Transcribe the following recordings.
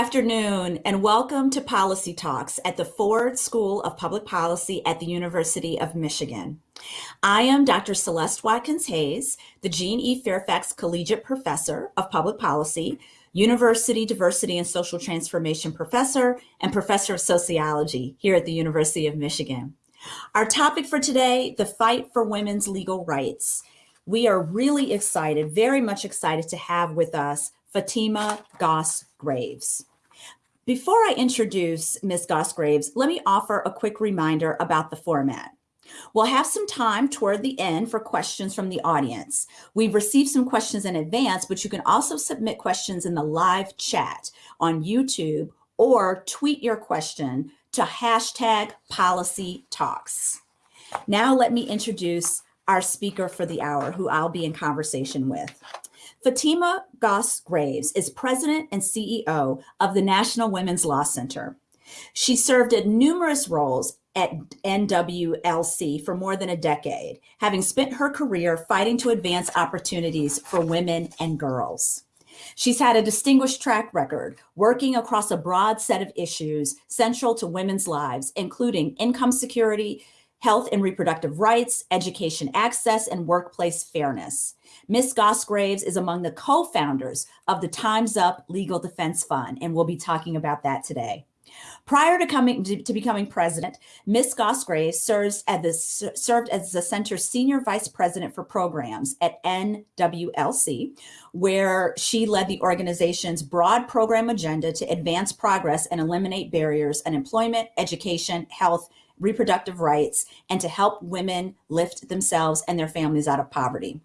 Afternoon and welcome to Policy Talks at the Ford School of Public Policy at the University of Michigan. I am Dr. Celeste Watkins Hayes, the Jean E. Fairfax Collegiate Professor of Public Policy, University Diversity and Social Transformation Professor, and Professor of Sociology here at the University of Michigan. Our topic for today, the fight for women's legal rights. We are really excited, very much excited to have with us Fatima Goss Graves. Before I introduce Ms. Goss Graves, let me offer a quick reminder about the format. We'll have some time toward the end for questions from the audience. We've received some questions in advance, but you can also submit questions in the live chat on YouTube or tweet your question to hashtag policy talks. Now let me introduce our speaker for the hour who I'll be in conversation with. Fatima Goss Graves is president and CEO of the National Women's Law Center. She served in numerous roles at NWLC for more than a decade, having spent her career fighting to advance opportunities for women and girls. She's had a distinguished track record working across a broad set of issues central to women's lives, including income security, health and reproductive rights, education access, and workplace fairness. Ms. Goss Graves is among the co-founders of the Time's Up Legal Defense Fund, and we'll be talking about that today. Prior to coming to, becoming president, Ms. Goss Graves serves as the, served as the center's senior vice president for programs at NWLC, where she led the organization's broad program agenda to advance progress and eliminate barriers in employment, education, health, reproductive rights, and to help women lift themselves and their families out of poverty.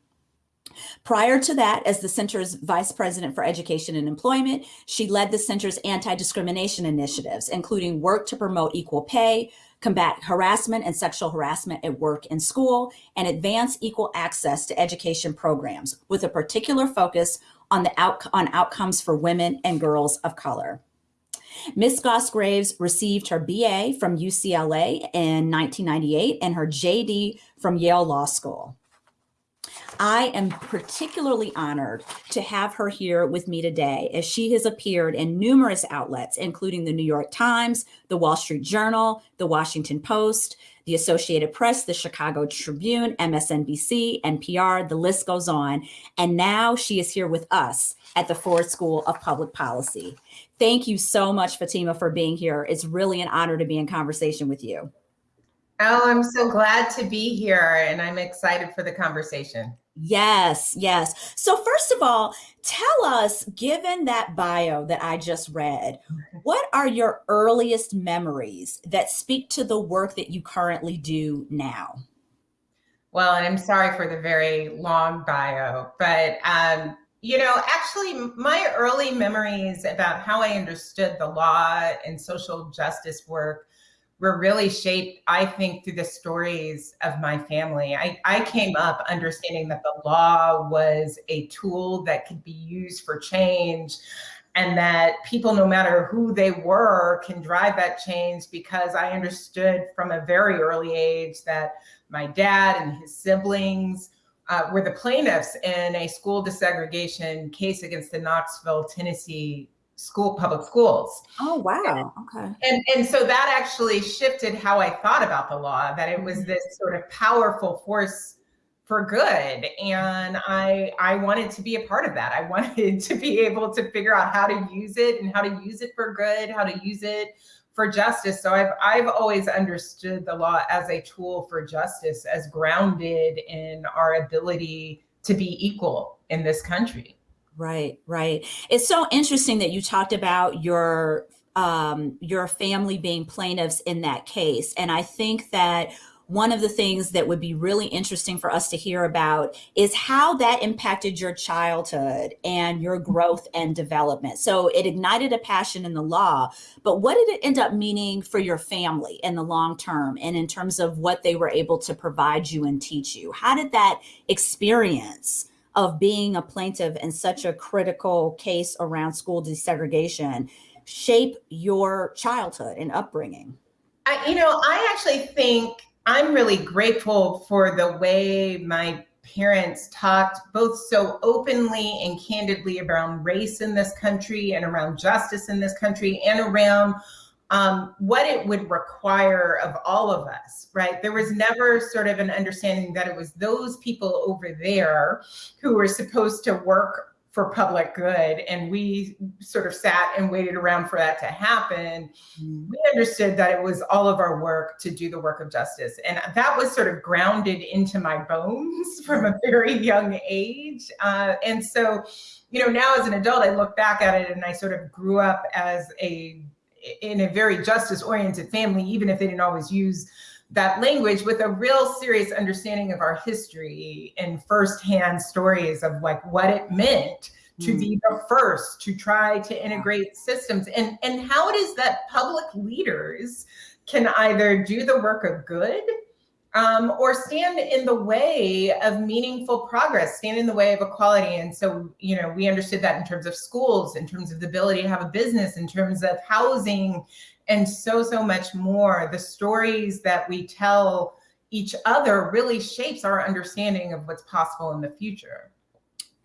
Prior to that, as the center's vice president for education and employment, she led the center's anti-discrimination initiatives, including work to promote equal pay, combat harassment and sexual harassment at work and school, and advance equal access to education programs, with a particular focus on the out on outcomes for women and girls of color. Ms. Goss Graves received her BA from UCLA in 1998 and her JD from Yale Law School. I am particularly honored to have her here with me today as she has appeared in numerous outlets, including the New York Times, the Wall Street Journal, the Washington Post, the Associated Press, the Chicago Tribune, MSNBC, NPR, the list goes on. And now she is here with us at the Ford School of Public Policy. Thank you so much, Fatima, for being here. It's really an honor to be in conversation with you. Oh, I'm so glad to be here and I'm excited for the conversation. Yes, yes. So first of all, tell us, given that bio that I just read, what are your earliest memories that speak to the work that you currently do now? Well, and I'm sorry for the very long bio, but um, you know, actually my early memories about how I understood the law and social justice work were really shaped, I think, through the stories of my family. I, I came up understanding that the law was a tool that could be used for change and that people, no matter who they were, can drive that change because I understood from a very early age that my dad and his siblings uh, were the plaintiffs in a school desegregation case against the Knoxville, Tennessee school public schools. Oh wow. Okay. And and so that actually shifted how I thought about the law that it was mm-hmm. this sort of powerful force for good and I I wanted to be a part of that. I wanted to be able to figure out how to use it and how to use it for good, how to use it for justice. So I've I've always understood the law as a tool for justice as grounded in our ability to be equal in this country. Right, right. It's so interesting that you talked about your um, your family being plaintiffs in that case. And I think that one of the things that would be really interesting for us to hear about is how that impacted your childhood and your growth and development. So it ignited a passion in the law, but what did it end up meaning for your family in the long term and in terms of what they were able to provide you and teach you? How did that experience of being a plaintiff in such a critical case around school desegregation shape your childhood and upbringing? I, you know, I actually think I'm really grateful for the way my parents talked both so openly and candidly around race in this country and around justice in this country and around um, what it would require of all of us, right? There was never sort of an understanding that it was those people over there who were supposed to work for public good and we sort of sat and waited around for that to happen mm. we understood that it was all of our work to do the work of justice and that was sort of grounded into my bones from a very young age uh, and so you know now as an adult i look back at it and i sort of grew up as a in a very justice oriented family even if they didn't always use that language with a real serious understanding of our history and firsthand stories of like what it meant to mm. be the first to try to integrate systems and and how it is that public leaders can either do the work of good um, or stand in the way of meaningful progress, stand in the way of equality. And so, you know, we understood that in terms of schools, in terms of the ability to have a business, in terms of housing, and so, so much more. The stories that we tell each other really shapes our understanding of what's possible in the future.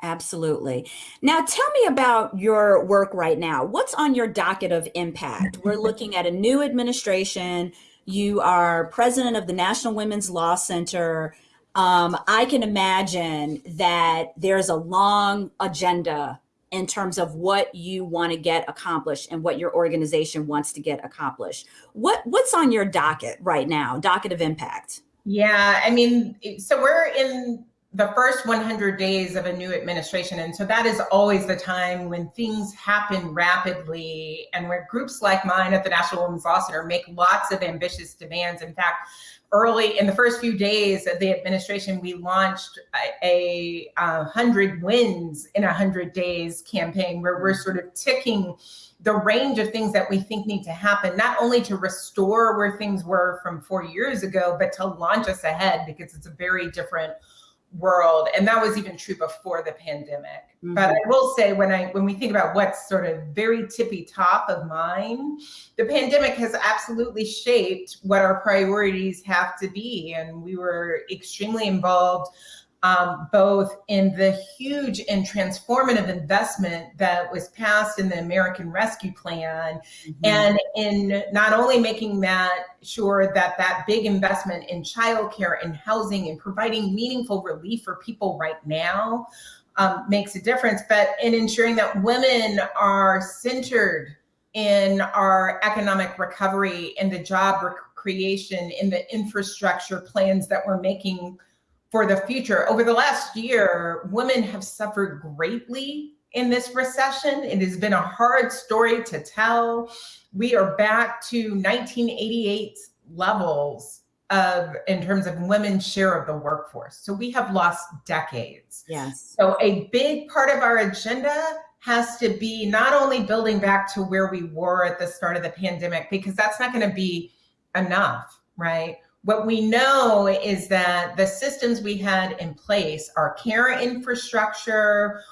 Absolutely. Now, tell me about your work right now. What's on your docket of impact? We're looking at a new administration. You are president of the National Women's Law Center. Um, I can imagine that there's a long agenda in terms of what you want to get accomplished and what your organization wants to get accomplished. What what's on your docket right now? Docket of impact. Yeah, I mean, so we're in the first 100 days of a new administration. And so that is always the time when things happen rapidly and where groups like mine at the National Women's Law Center make lots of ambitious demands. In fact, early in the first few days of the administration, we launched a, a, hundred wins in a hundred days campaign where we're sort of ticking the range of things that we think need to happen, not only to restore where things were from four years ago, but to launch us ahead because it's a very different world and that was even true before the pandemic mm-hmm. but i will say when i when we think about what's sort of very tippy top of mind the pandemic has absolutely shaped what our priorities have to be and we were extremely involved um, both in the huge and transformative investment that was passed in the American Rescue Plan, mm-hmm. and in not only making that sure that that big investment in childcare and housing and providing meaningful relief for people right now um, makes a difference, but in ensuring that women are centered in our economic recovery, in the job creation, in the infrastructure plans that we're making for the future. Over the last year, women have suffered greatly in this recession. It has been a hard story to tell. We are back to 1988 levels of in terms of women's share of the workforce. So we have lost decades. Yes. So a big part of our agenda has to be not only building back to where we were at the start of the pandemic, because that's not going to be enough, right? What we know is that the systems we had in place, our care infrastructure,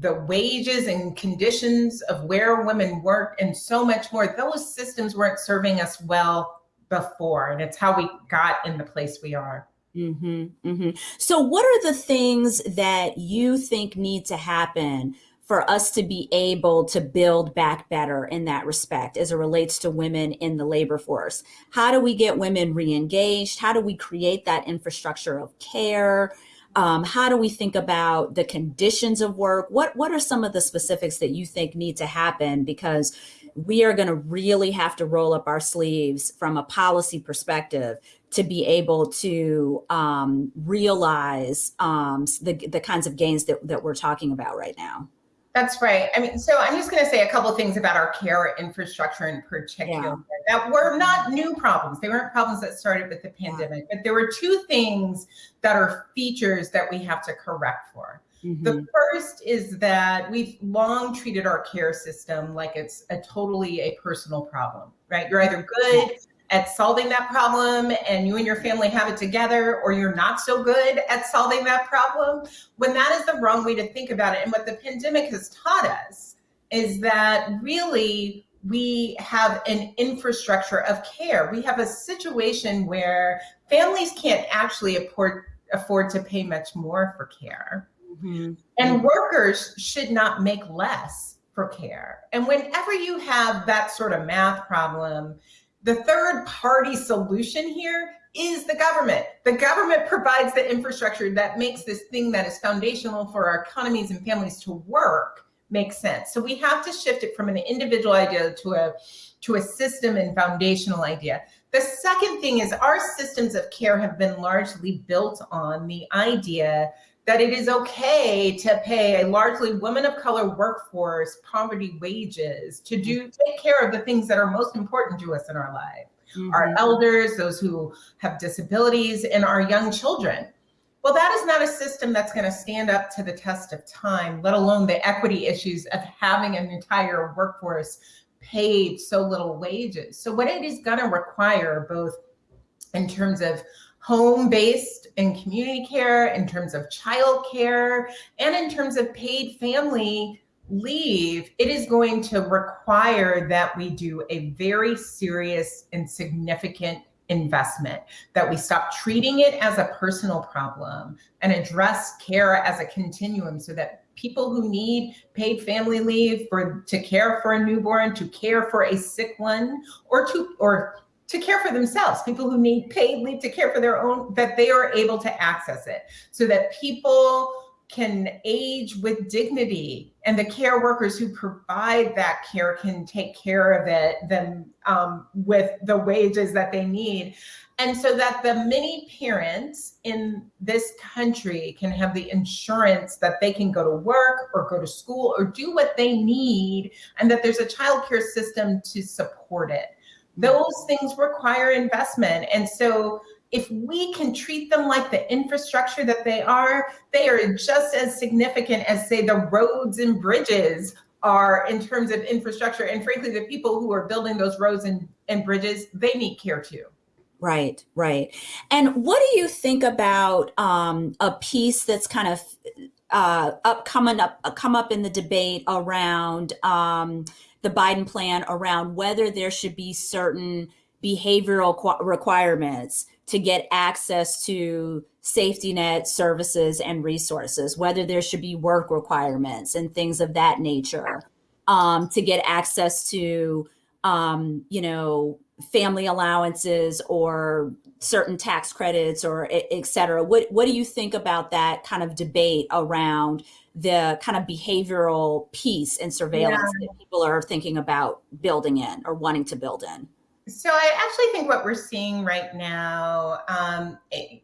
the wages and conditions of where women work and so much more, those systems weren't serving us well before. And it's how we got in the place we are. Mm-hmm, mm-hmm. So, what are the things that you think need to happen for us to be able to build back better in that respect as it relates to women in the labor force? How do we get women re-engaged? How do we create that infrastructure of care? Um, how do we think about the conditions of work? What what are some of the specifics that you think need to happen? Because we are going to really have to roll up our sleeves from a policy perspective to be able to um, realize um, the, the kinds of gains that, that we're talking about right now. That's right. I mean, so I'm just going to say a couple of things about our care infrastructure in particular yeah. that were not new problems. They weren't problems that started with the pandemic, yeah. but there were two things that are features that we have to correct for. Mm-hmm. The first is that we've long treated our care system like it's a totally a personal problem, right? You're either good at solving that problem and you and your family have it together or you're not so good at solving that problem when that is the wrong way to think about it and what the pandemic has taught us is that really we have an infrastructure of care we have a situation where families can't actually afford afford to pay much more for care. Mm-hmm. And workers should not make less for care. And whenever you have that sort of math problem, the third party solution here is the government. The government provides the infrastructure that makes this thing that is foundational for our economies and families to work make sense. So we have to shift it from an individual idea to a to a system and foundational idea. The second thing is our systems of care have been largely built on the idea that it is okay to pay a largely women of color workforce poverty wages to do take care of the things that are most important to us in our life. Mm-hmm. our elders those who have disabilities and our young children. Well that is not a system that's going to stand up to the test of time let alone the equity issues of having an entire workforce paid so little wages. So what it is going to require both in terms of home-based and community care, in terms of child care, and in terms of paid family leave, it is going to require that we do a very serious and significant investment, that we stop treating it as a personal problem and address care as a continuum so that people who need paid family leave for to care for a newborn, to care for a sick one, or to or to care for themselves, people who need paid leave to care for their own, that they are able to access it so that people can age with dignity. And the care workers who provide that care can take care of it then um, with the wages that they need. And so that the many parents in this country can have the insurance that they can go to work or go to school or do what they need and that there's a child care system to support it those things require investment. And so if we can treat them like the infrastructure that they are, they are just as significant as say the roads and bridges are in terms of infrastructure. And frankly, the people who are building those roads and, and bridges, they need care too. Right, right. And what do you think about um, a piece that's kind of uh, up coming up come up in the debate around um, the Biden plan around whether there should be certain behavioral requirements to get access to safety net services and resources, whether there should be work requirements and things of that nature um, to get access to, um, you know, family allowances or certain tax credits or et cetera. What, what do you think about that kind of debate around the kind of behavioral piece and surveillance yeah. that people are thinking about building in or wanting to build in? So I actually think what we're seeing right now, um,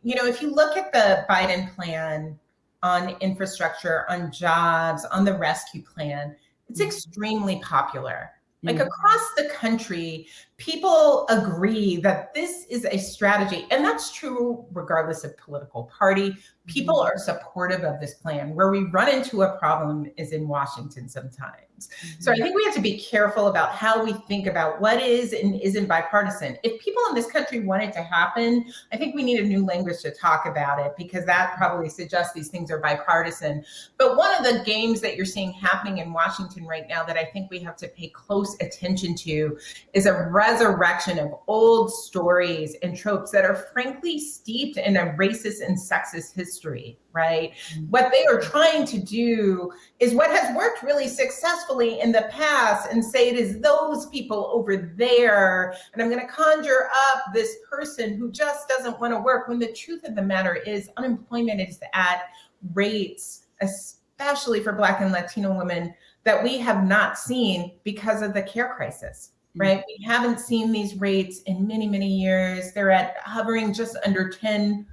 you know, if you look at the Biden plan on infrastructure, on jobs, on the rescue plan, it's mm-hmm. extremely popular. Like mm-hmm. across the country, people agree that this is a strategy, and that's true regardless of political party. People mm-hmm. are supportive of this plan. Where we run into a problem is in Washington sometimes. So I think we have to be careful about how we think about what is and isn't bipartisan. If people in this country want it to happen, I think we need a new language to talk about it because that probably suggests these things are bipartisan. But one of the games that you're seeing happening in Washington right now that I think we have to pay close attention to is a resurrection of old stories and tropes that are frankly steeped in a racist and sexist history right? Mm-hmm. What they are trying to do is what has worked really successfully in the past and say it is those people over there. And I'm going to conjure up this person who just doesn't want to work when the truth of the matter is unemployment is at rates, especially for Black and Latino women, that we have not seen because of the care crisis. Mm-hmm. Right. We haven't seen these rates in many, many years. They're at hovering just under 10%.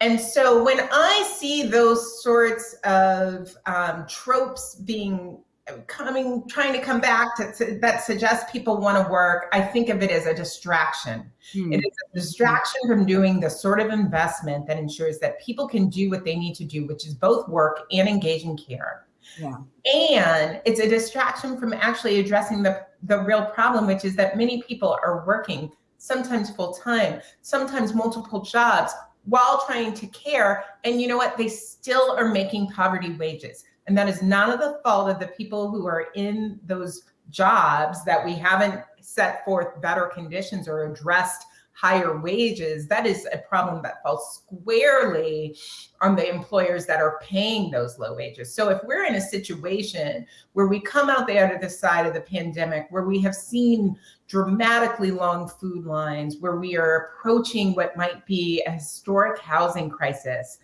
And so when I see those sorts of um, tropes being coming, trying to come back to, to that suggest people want to work, I think of it as a distraction. Hmm. It is a distraction from doing the sort of investment that ensures that people can do what they need to do, which is both work and engage in care. Yeah. And it's a distraction from actually addressing the, the real problem, which is that many people are working sometimes full time, sometimes multiple jobs, while trying to care. And you know what? They still are making poverty wages. And that is none of the fault of the people who are in those jobs that we haven't set forth better conditions or addressed higher wages, that is a problem that falls squarely on the employers that are paying those low wages. So if we're in a situation where we come out the other side of the pandemic, where we have seen dramatically long food lines, where we are approaching what might be a historic housing crisis,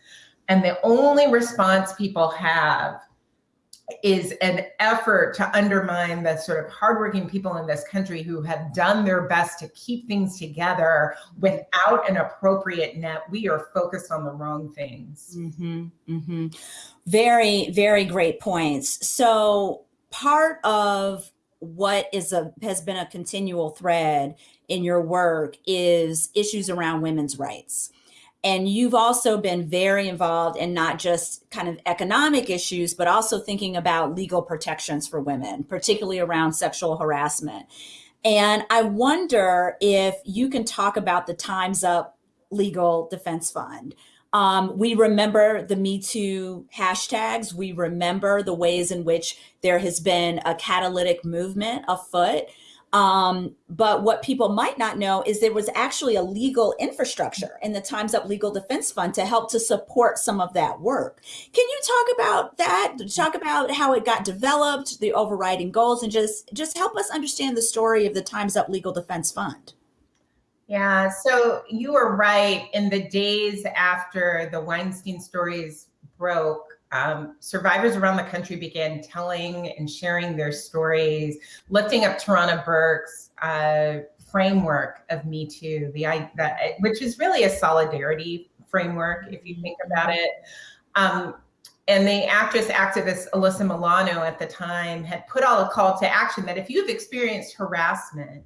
and the only response people have is an effort to undermine the sort of hardworking people in this country who have done their best to keep things together without an appropriate net. We are focused on the wrong things. Mm-hmm, mm-hmm. Very, very great points. So part of what is a has been a continual thread in your work is issues around women's rights. And you've also been very involved in not just kind of economic issues, but also thinking about legal protections for women, particularly around sexual harassment. And I wonder if you can talk about the Time's Up Legal Defense Fund. Um, we remember the Me Too hashtags. We remember the ways in which there has been a catalytic movement afoot um, but what people might not know is there was actually a legal infrastructure in the Times Up Legal Defense Fund to help to support some of that work. Can you talk about that? Talk about how it got developed, the overriding goals, and just just help us understand the story of the Times Up Legal Defense Fund. Yeah, so you were right. In the days after the Weinstein stories broke, um, survivors around the country began telling and sharing their stories, lifting up Tarana Burke's uh, framework of Me Too, the, that, which is really a solidarity framework, if you think about it. Um, and the actress activist Alyssa Milano at the time had put out a call to action that if you've experienced harassment,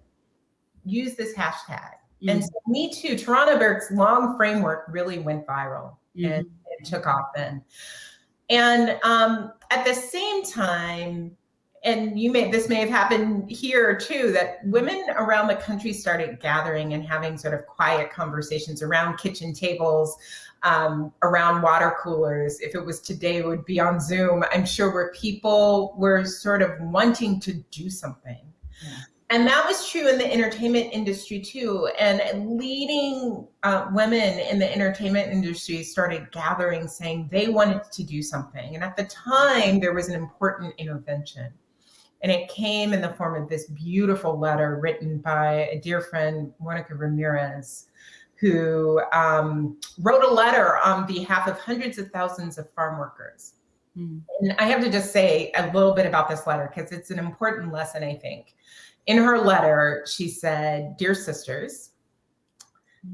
use this hashtag. Mm. And so Me Too, Tarana Burke's long framework really went viral mm. and it took off then. And um, at the same time, and you may this may have happened here too, that women around the country started gathering and having sort of quiet conversations around kitchen tables, um, around water coolers. If it was today, it would be on Zoom. I'm sure where people were sort of wanting to do something. Yeah. And that was true in the entertainment industry too. And leading uh, women in the entertainment industry started gathering saying they wanted to do something. And at the time, there was an important intervention. And it came in the form of this beautiful letter written by a dear friend, Monica Ramirez, who um, wrote a letter on behalf of hundreds of thousands of farm workers. Mm. And I have to just say a little bit about this letter because it's an important lesson, I think in her letter, she said, Dear sisters,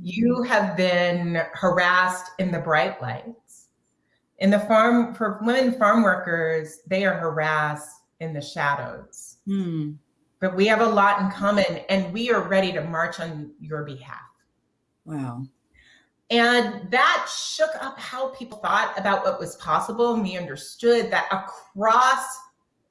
you have been harassed in the bright lights. In the farm, for women farm workers, they are harassed in the shadows. Hmm. But we have a lot in common and we are ready to march on your behalf. Wow. And that shook up how people thought about what was possible. And we understood that across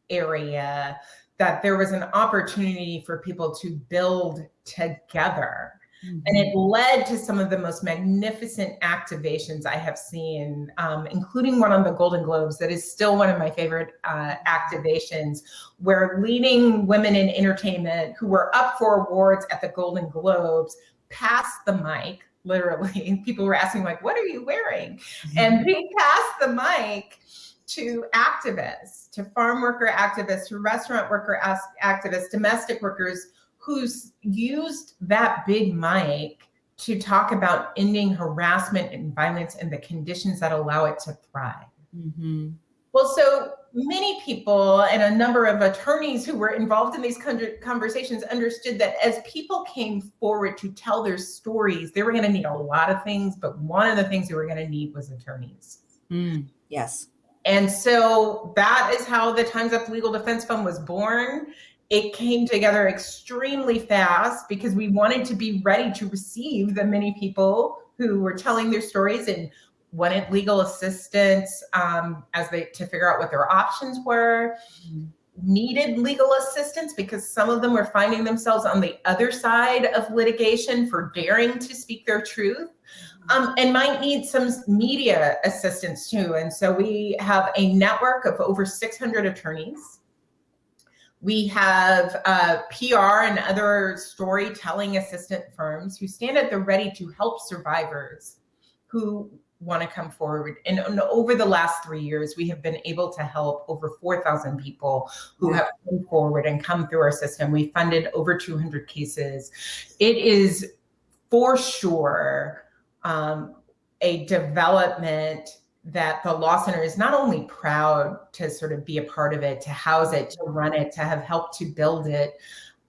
area, that there was an opportunity for people to build together. Mm-hmm. And it led to some of the most magnificent activations I have seen, um, including one on the Golden Globes that is still one of my favorite uh, activations, where leading women in entertainment who were up for awards at the Golden Globes passed the mic, literally. People were asking, like, what are you wearing? Mm-hmm. And they passed the mic to activists, to farm worker activists, to restaurant worker activists, domestic workers who's used that big mic to talk about ending harassment and violence and the conditions that allow it to thrive. Mm-hmm. Well, so many people and a number of attorneys who were involved in these conversations understood that as people came forward to tell their stories, they were going to need a lot of things, but one of the things they were going to need was attorneys. Mm, yes. And so that is how the Times Up Legal Defense Fund was born. It came together extremely fast because we wanted to be ready to receive the many people who were telling their stories and wanted legal assistance um, as they to figure out what their options were. Needed legal assistance because some of them were finding themselves on the other side of litigation for daring to speak their truth um, and might need some media assistance too. And so we have a network of over 600 attorneys We have uh, PR and other storytelling assistant firms who stand at the ready to help survivors who want to come forward. And, and, over the last three years, we have been able to help over 4,000 people who have come forward and come through our system. We funded over 200 cases. It is for sure um, a development that the Law Center is not only proud to sort of be a part of it, to house it, to run it, to have helped to build it,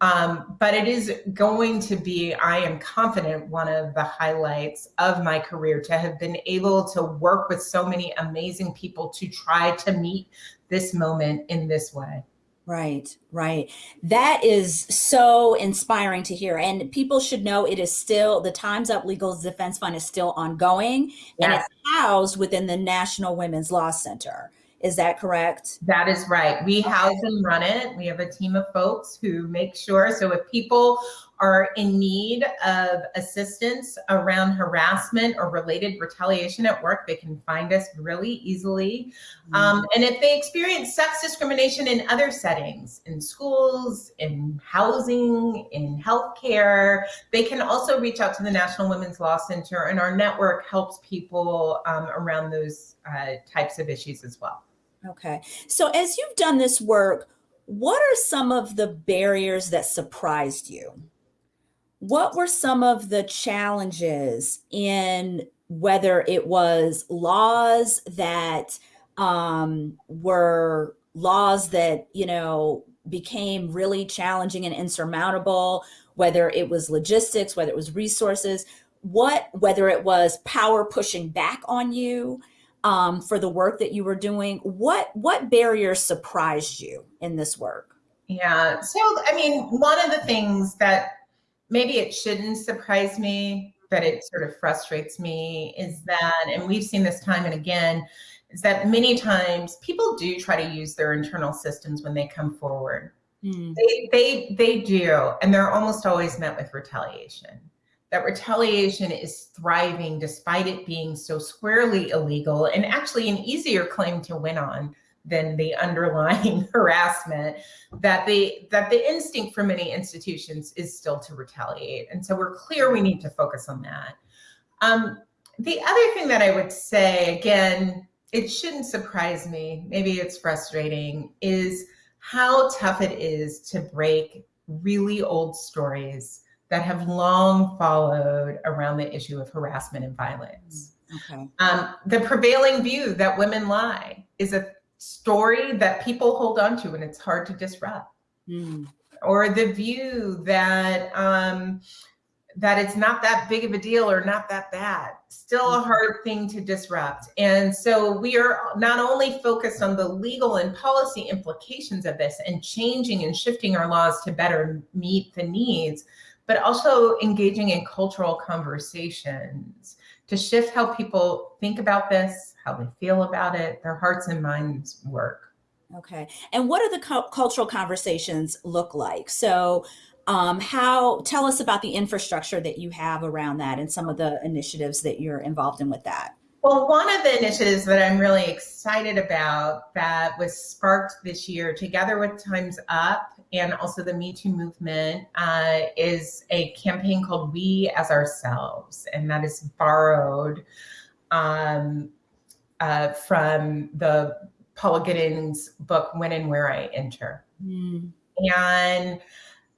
um, but it is going to be, I am confident, one of the highlights of my career to have been able to work with so many amazing people to try to meet this moment in this way. Right, right. That is so inspiring to hear. And people should know it is still, the Time's Up Legal Defense Fund is still ongoing and it's housed within the National Women's Law Center. Is that correct? That is right. We house and run it. We have a team of folks who make sure. So if people are in need of assistance around harassment or related retaliation at work, they can find us really easily. Mm-hmm. Um, and if they experience sex discrimination in other settings, in schools, in housing, in healthcare, they can also reach out to the National Women's Law Center, and our network helps people um, around those uh, types of issues as well. Okay. So as you've done this work, what are some of the barriers that surprised you? What were some of the challenges in whether it was laws that um, were laws that, you know, became really challenging and insurmountable, whether it was logistics, whether it was resources, what, whether it was power pushing back on you, um, for the work that you were doing. What what barriers surprised you in this work? Yeah, so I mean, one of the things that maybe it shouldn't surprise me, but it sort of frustrates me is that, and we've seen this time and again, is that many times people do try to use their internal systems when they come forward. Mm. They, they, they do, and they're almost always met with retaliation that retaliation is thriving despite it being so squarely illegal and actually an easier claim to win on than the underlying harassment that the that the instinct for many institutions is still to retaliate and so we're clear we need to focus on that um, the other thing that i would say again it shouldn't surprise me maybe it's frustrating is how tough it is to break really old stories that have long followed around the issue of harassment and violence. Okay. Um, the prevailing view that women lie is a story that people hold on to and it's hard to disrupt. Mm. Or the view that um, that it's not that big of a deal or not that bad. Still a mm-hmm. hard thing to disrupt. And so we are not only focused on the legal and policy implications of this and changing and shifting our laws to better meet the needs, but also engaging in cultural conversations to shift how people think about this, how they feel about it, their hearts and minds work. Okay. And what do the cu cultural conversations look like? So um, how, tell us about the infrastructure that you have around that and some of the initiatives that you're involved in with that. Well, one of the initiatives that I'm really excited about that was sparked this year together with Time's Up and also the Me Too movement uh, is a campaign called We as Ourselves. And that is borrowed um, uh, from the Paula Giddings book, When and Where I Enter. Mm. And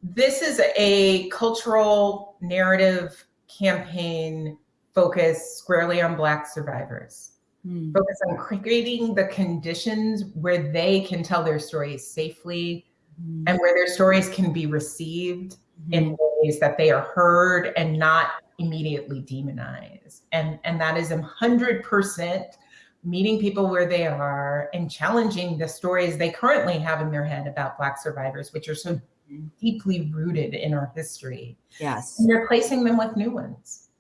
this is a cultural narrative campaign focused squarely on Black survivors. Mm. Focus on creating the conditions where they can tell their stories safely mm. and where their stories can be received mm. in ways that they are heard and not immediately demonized. And, and that is a hundred percent meeting people where they are and challenging the stories they currently have in their head about Black survivors, which are so deeply rooted in our history. Yes. And replacing them with new ones.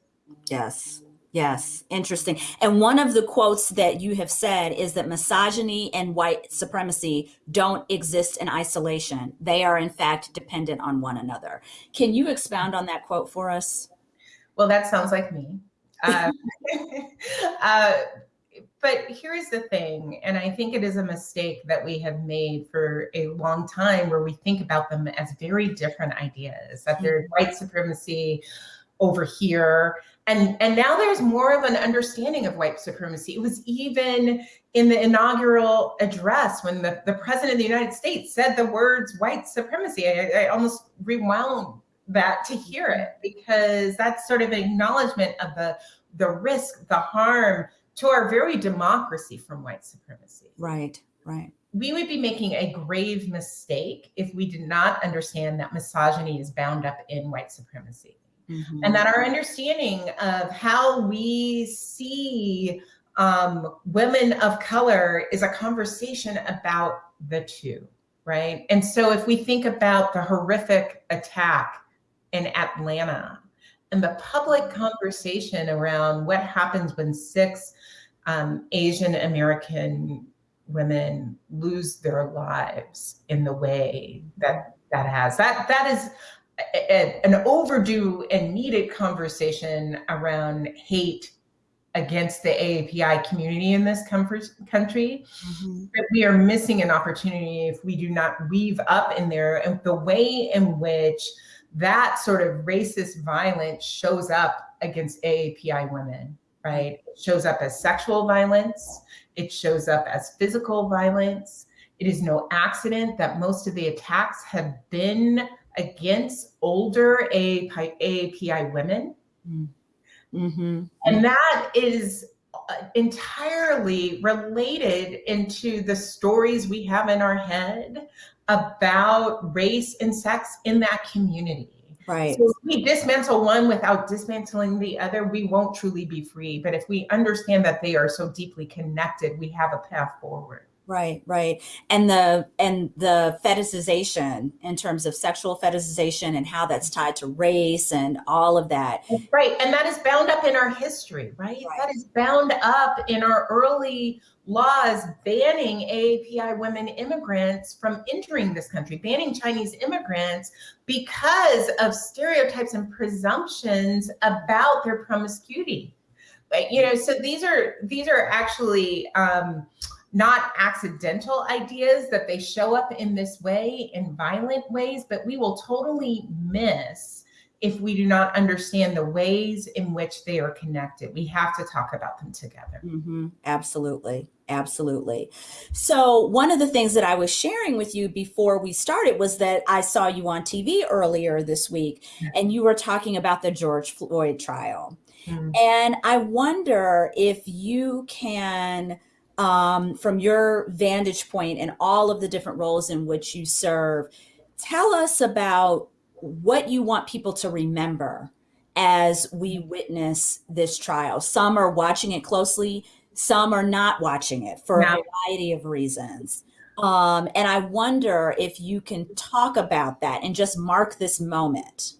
Yes. Yes, interesting. And one of the quotes that you have said is that misogyny and white supremacy don't exist in isolation. They are, in fact, dependent on one another. Can you expound on that quote for us? Well, that sounds like me. Uh, uh, but here's the thing, and I think it is a mistake that we have made for a long time where we think about them as very different ideas, that there's mm-hmm. white supremacy over here. And, and now there's more of an understanding of white supremacy. It was even in the inaugural address when the, the president of the United States said the words white supremacy. I, I almost rewound that to hear it because that's sort of an acknowledgement of the the risk, the harm to our very democracy from white supremacy. Right, right. We would be making a grave mistake if we did not understand that misogyny is bound up in white supremacy. Mm-hmm. And that our understanding of how we see um, women of color is a conversation about the two, right? And so if we think about the horrific attack in Atlanta and the public conversation around what happens when six um, Asian American women lose their lives in the way that that has that that is a, a, an overdue and needed conversation around hate against the AAPI community in this country. Mm-hmm. we are missing an opportunity if we do not weave up in there and the way in which that sort of racist violence shows up against AAPI women, right? It shows up as sexual violence, it shows up as physical violence. It is no accident that most of the attacks have been against older AAPI women. Mm-hmm. And that is uh, entirely related into the stories we have in our head about race and sex in that community. Right. So if we dismantle one without dismantling the other, we won't truly be free. But if we understand that they are so deeply connected, we have a path forward. Right, right. And the and the fetishization in terms of sexual fetishization and how that's tied to race and all of that. Right. And that is bound up in our history, right? right. That is bound up in our early laws banning AAPI women immigrants from entering this country, banning Chinese immigrants because of stereotypes and presumptions about their promiscuity. But, you know, so these are these are actually um, not accidental ideas that they show up in this way in violent ways, but we will totally miss if we do not understand the ways in which they are connected. We have to talk about them together. Mm-hmm. Absolutely. Absolutely. So, one of the things that I was sharing with you before we started was that I saw you on TV earlier this week and you were talking about the George Floyd trial. Mm-hmm. And I wonder if you can, um, from your vantage point and all of the different roles in which you serve, tell us about what you want people to remember as we witness this trial. Some are watching it closely, some are not watching it for no. a variety of reasons. Um, and I wonder if you can talk about that and just mark this moment.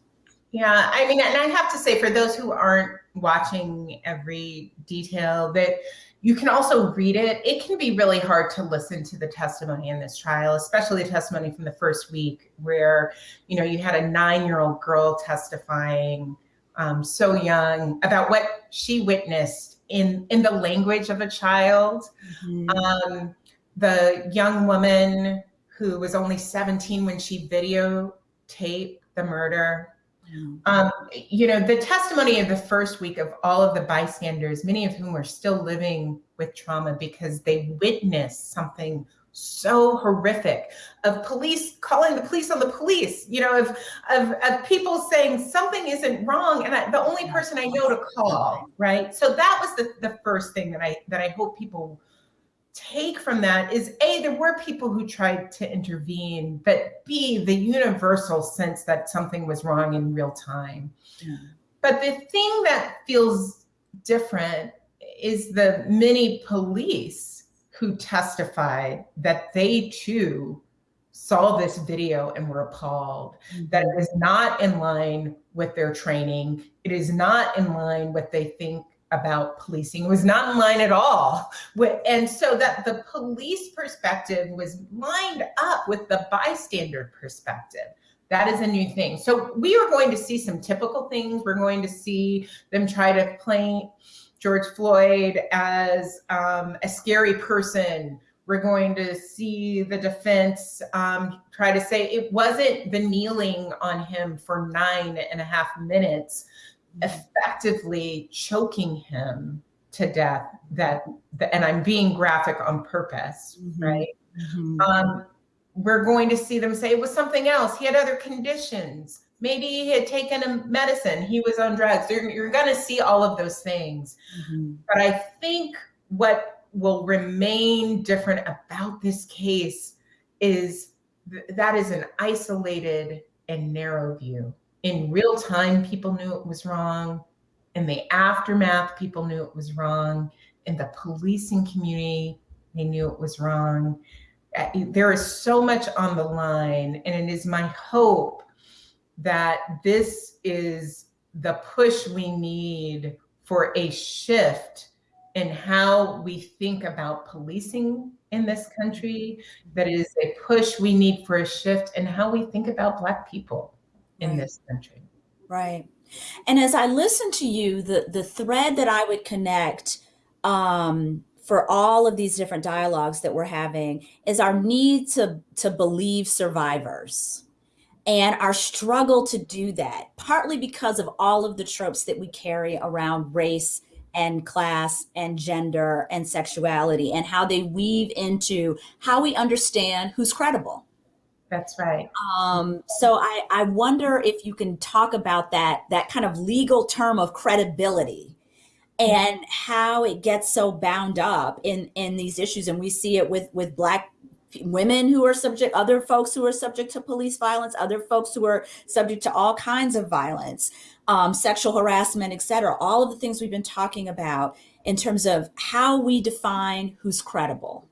Yeah, I mean, and I have to say, for those who aren't watching every detail, that you can also read it. It can be really hard to listen to the testimony in this trial, especially the testimony from the first week, where you know you had a nine-year-old girl testifying, um, so young, about what she witnessed in in the language of a child. Mm-hmm. Um, the young woman who was only 17 when she videotaped the murder um, you know, the testimony of the first week of all of the bystanders, many of whom are still living with trauma because they witnessed something so horrific of police calling the police on the police, you know, of, of, of people saying something isn't wrong. And I, the only person I know to call, right? So that was the, the first thing that I, that I hope people take from that is A, there were people who tried to intervene, but B, the universal sense that something was wrong in real time. Yeah. But the thing that feels different is the many police who testified that they too saw this video and were appalled mm-hmm. that it is not in line with their training. It is not in line what they think about policing was not in line at all. And so that the police perspective was lined up with the bystander perspective. That is a new thing. So we are going to see some typical things. We're going to see them try to paint George Floyd as um, a scary person. We're going to see the defense um, try to say it wasn't the kneeling on him for nine and a half minutes, effectively choking him to death. That, and I'm being graphic on purpose, mm-hmm. right? Mm-hmm. Um, we're going to see them say it was something else. He had other conditions. Maybe he had taken a medicine. He was on drugs. You're, you're going to see all of those things. Mm-hmm. But I think what will remain different about this case is th- that is an isolated and narrow view. In real time, people knew it was wrong. In the aftermath, people knew it was wrong. In the policing community, they knew it was wrong uh, there is so much on the line, and it is my hope that this is the push we need for a shift in how we think about policing in this country, that is a push we need for a shift in how we think about Black people in right. this country. Right. And as I listen to you, the, the thread that I would connect um, for all of these different dialogues that we're having is our need to to believe survivors and our struggle to do that partly because of all of the tropes that we carry around race and class and gender and sexuality and how they weave into how we understand who's credible that's right. Um, so I, I wonder if you can talk about that that kind of legal term of credibility and how it gets so bound up in in these issues. And we see it with with black women who are subject other folks who are subject to police violence other folks who are subject to all kinds of violence um, sexual harassment etc all of the things we've been talking about in terms of how we define who's credible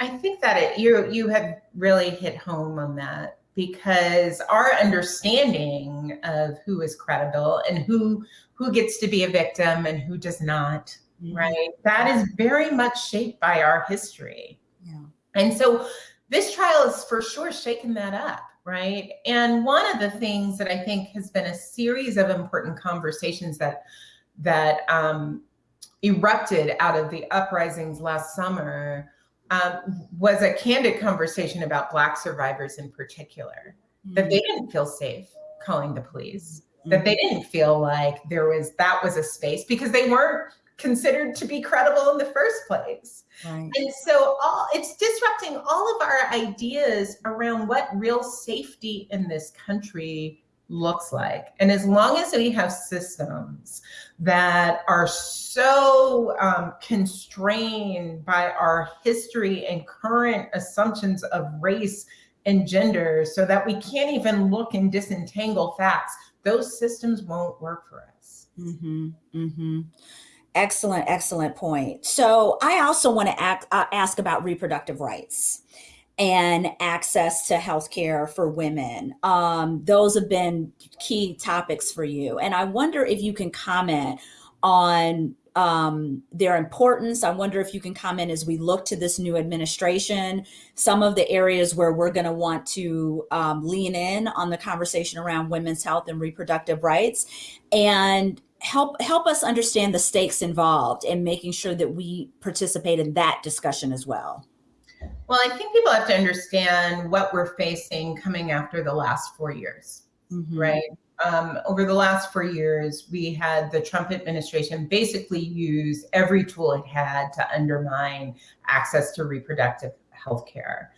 i think that it, you you have really hit home on that because our understanding of who is credible and who who gets to be a victim and who does not mm-hmm. right that is very much shaped by our history yeah. and so this trial is for sure shaking that up right and one of the things that i think has been a series of important conversations that that um, erupted out of the uprisings last summer um, was a candid conversation about Black survivors in particular, mm-hmm. that they didn't feel safe calling the police, mm-hmm. that they didn't feel like there was that was a space because they weren't considered to be credible in the first place. Right. And so all it's disrupting all of our ideas around what real safety in this country looks like. And as long as we have systems that are so um, constrained by our history and current assumptions of race and gender, so that we can't even look and disentangle facts, those systems won't work for us. Mm-hmm, mm-hmm. Excellent, excellent point. So I also want to act, uh, ask about reproductive rights and access to healthcare for women. Um, those have been key topics for you. And I wonder if you can comment on um, their importance. I wonder if you can comment as we look to this new administration, some of the areas where we're going to want to um, lean in on the conversation around women's health and reproductive rights, and help help us understand the stakes involved in making sure that we participate in that discussion as well. Well, I think people have to understand what we're facing coming after the last four years, mm-hmm. right? Um, over the last four years, we had the Trump administration basically use every tool it had to undermine access to reproductive health care.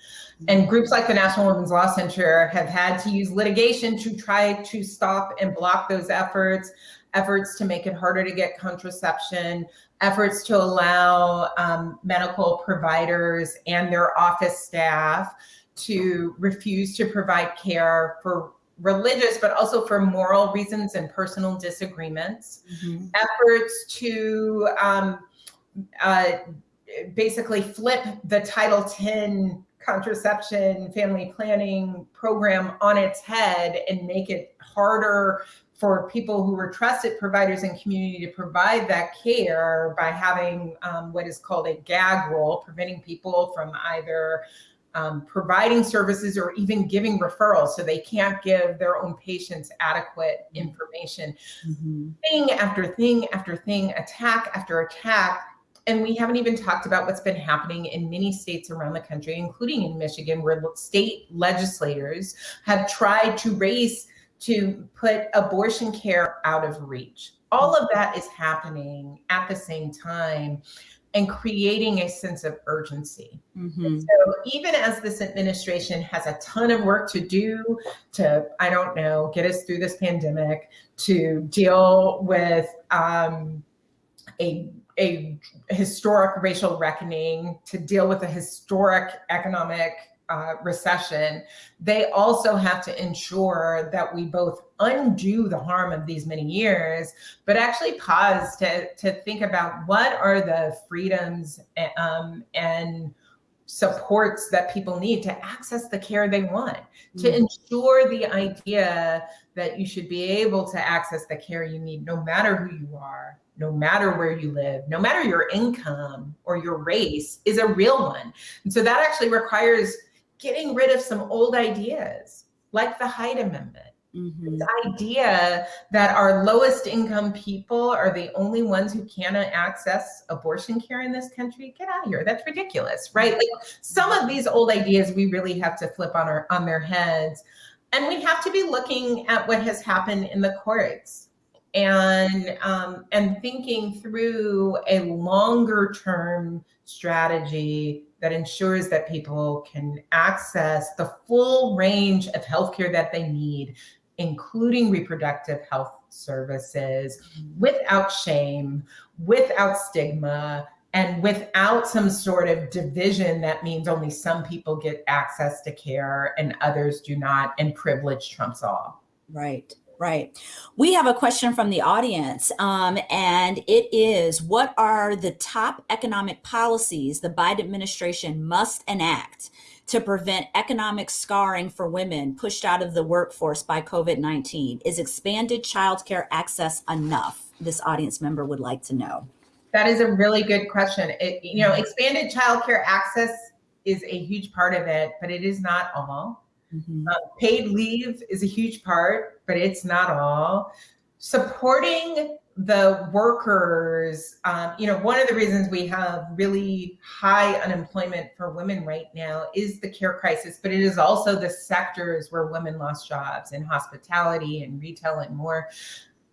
And groups like the National Women's Law Center have had to use litigation to try to stop and block those efforts, efforts to make it harder to get contraception, efforts to allow um, medical providers and their office staff to refuse to provide care for religious, but also for moral reasons and personal disagreements. Mm-hmm. Efforts to um, uh, basically flip the Title X contraception family planning program on its head and make it harder for people who were trusted providers in community to provide that care by having um, what is called a gag rule, preventing people from either um, providing services or even giving referrals so they can't give their own patients adequate information. Mm-hmm. Thing after thing after thing, attack after attack. And we haven't even talked about what's been happening in many states around the country, including in Michigan, where state legislators have tried to race to put abortion care out of reach. All of that is happening at the same time and creating a sense of urgency. Mm-hmm. So even as this administration has a ton of work to do to, I don't know, get us through this pandemic, to deal with um, a a historic racial reckoning, to deal with a historic economic uh, recession, they also have to ensure that we both undo the harm of these many years, but actually pause to, to think about what are the freedoms um, and supports that people need to access the care they want, to mm. ensure the idea that you should be able to access the care you need no matter who you are, no matter where you live, no matter your income or your race is a real one. And so that actually requires getting rid of some old ideas like the Hyde Amendment. Mm-hmm. This idea that our lowest income people are the only ones who cannot access abortion care in this country. Get out of here. That's ridiculous, right? Like some of these old ideas we really have to flip on our on their heads. And we have to be looking at what has happened in the courts and um, and thinking through a longer term strategy that ensures that people can access the full range of healthcare that they need, including reproductive health services, without shame, without stigma, and without some sort of division that means only some people get access to care and others do not, and privilege trumps all. Right. Right. We have a question from the audience, um, and it is What are the top economic policies the Biden administration must enact to prevent economic scarring for women pushed out of the workforce by COVID 19? Is expanded childcare access enough? This audience member would like to know. That is a really good question. It, you know, expanded childcare access is a huge part of it, but it is not all. Mm-hmm. Uh, paid leave is a huge part, but it's not all. Supporting the workers, um, you know, one of the reasons we have really high unemployment for women right now is the care crisis, but it is also the sectors where women lost jobs in hospitality and retail and more.